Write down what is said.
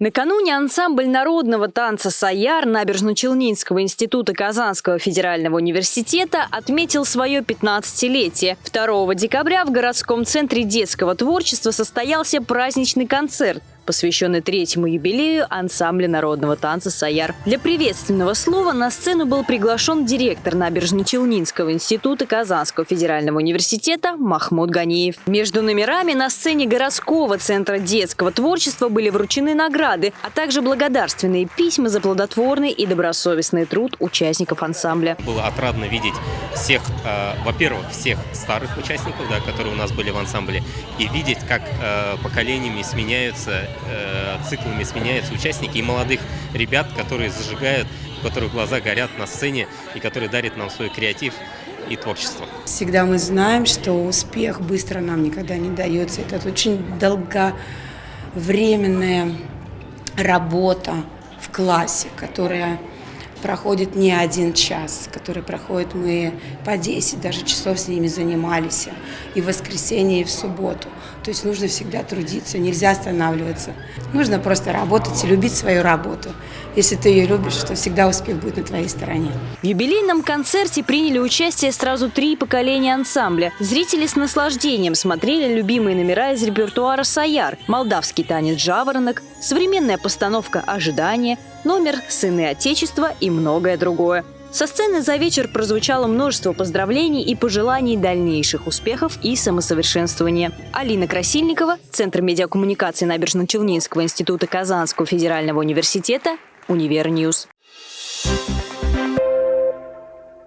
Накануне ансамбль народного танца «Саяр» Набережно-Челнинского института Казанского федерального университета отметил свое 15-летие. 2 декабря в городском центре детского творчества состоялся праздничный концерт посвященный третьему юбилею ансамбля народного танца «Саяр». Для приветственного слова на сцену был приглашен директор Набережно-Челнинского института Казанского федерального университета Махмуд Ганиев. Между номерами на сцене городского центра детского творчества были вручены награды, а также благодарственные письма за плодотворный и добросовестный труд участников ансамбля. Было отрадно видеть всех, э, во-первых, всех старых участников, да, которые у нас были в ансамбле, и видеть, как э, поколениями сменяются циклами сменяются участники и молодых ребят, которые зажигают, у которых глаза горят на сцене и которые дарят нам свой креатив и творчество. Всегда мы знаем, что успех быстро нам никогда не дается. Это очень долговременная работа в классе, которая проходит не один час, который проходит мы по 10 даже часов с ними занимались, и в воскресенье, и в субботу. То есть нужно всегда трудиться, нельзя останавливаться. Нужно просто работать и любить свою работу. Если ты ее любишь, то всегда успех будет на твоей стороне. В юбилейном концерте приняли участие сразу три поколения ансамбля. Зрители с наслаждением смотрели любимые номера из репертуара «Саяр», молдавский танец «Жаворонок», современная постановка «Ожидание», номер «Сыны Отечества» и многое другое. Со сцены за вечер прозвучало множество поздравлений и пожеланий дальнейших успехов и самосовершенствования. Алина Красильникова, Центр медиакоммуникации Набережно-Челнинского института Казанского федерального университета, UniverNews.